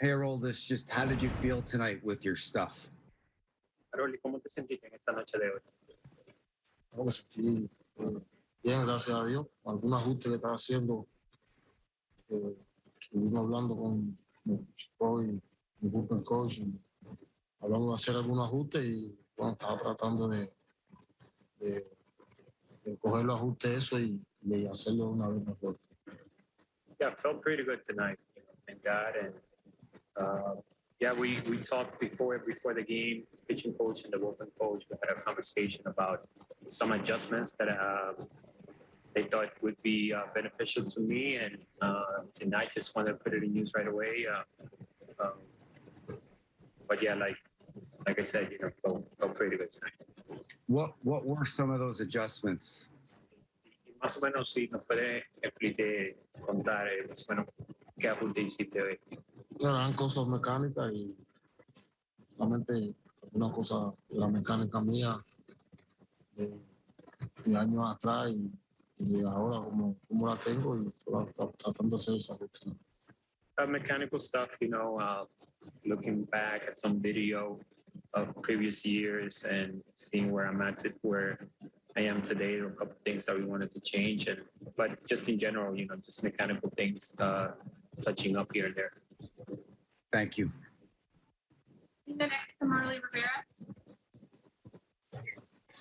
Hey, this, just how did you feel tonight with your stuff? Aroli, ¿cómo te sentiste en esta noche de hoy? me sentí eh, bien, gracias a Dios. Algún ajuste que estaba haciendo, eh, estuvimos hablando con el chico y el grupo coach, y hablamos de hacer algún ajuste y bueno, estaba tratando de, de, de coger los ajustes eso y, y hacerlo una vez mejor. Yeah, felt pretty good tonight. You know, thank God. And uh, yeah, we we talked before before the game. Pitching coach and the bullpen coach. We had a conversation about some adjustments that uh, they thought would be uh, beneficial to me, and uh, I just wanted to put it in use right away. Uh, um, but yeah, like like I said, you know, felt, felt pretty good tonight. What what were some of those adjustments? Más o menos, si nos puede explicar, contar, eh, más o menos, qué ajuste hiciste hoy. Eran cosas mecánicas y una cosa la mecánica mía de, de años atrás y, y de ahora como, como la tengo y tratando de hacer esa rutina. uh, mechanical stuff, you know, uh, looking back at some video of previous years and seeing where I'm at, where I am today, a couple things that we wanted to change, and but just in general, you know, just mechanical things, uh, touching up here and there. Thank you. The next to Marly Rivera.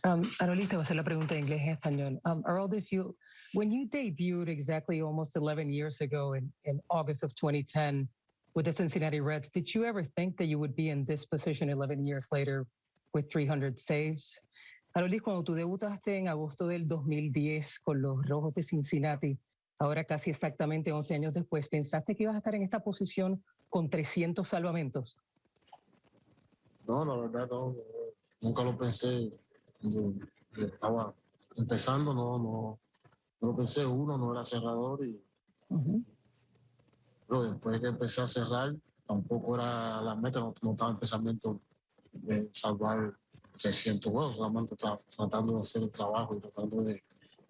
Um, Arolita va a hacer la pregunta en inglés y español. Um, Aroldis, you, when you debuted exactly almost 11 years ago in, in August of 2010 with the Cincinnati Reds, did you ever think that you would be in this position 11 years later with 300 saves? Aroldis, cuando tú debutaste en agosto del 2010 con los Rojos de Cincinnati, ahora casi exactamente 11 años después, ¿pensaste que ibas a estar en esta posición con 300 salvamentos? No, la verdad no, nunca lo pensé. Yo estaba empezando, no, no, no lo pensé. Uno no era cerrador y Ujú. pero después que empecé a cerrar, tampoco era la meta, no, no estaba el pensamiento de salvar 300 juegos, solamente tra- tratando de hacer el trabajo y tratando de,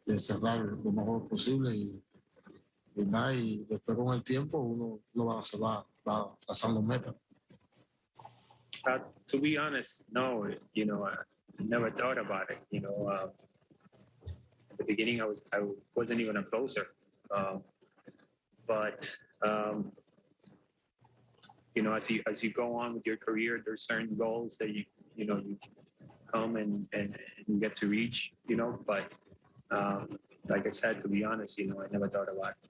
de cerrar lo mejor posible y, y nada, y después con el tiempo uno, uno va, se va, va trazando metas. Uh, to be honest, no, you know, I never thought about it. You know, uh, at the beginning, I was I wasn't even a closer, um, but um, you know, as you as you go on with your career, there's certain goals that you you know you come and and, and get to reach. You know, but um, like I said, to be honest, you know, I never thought about it.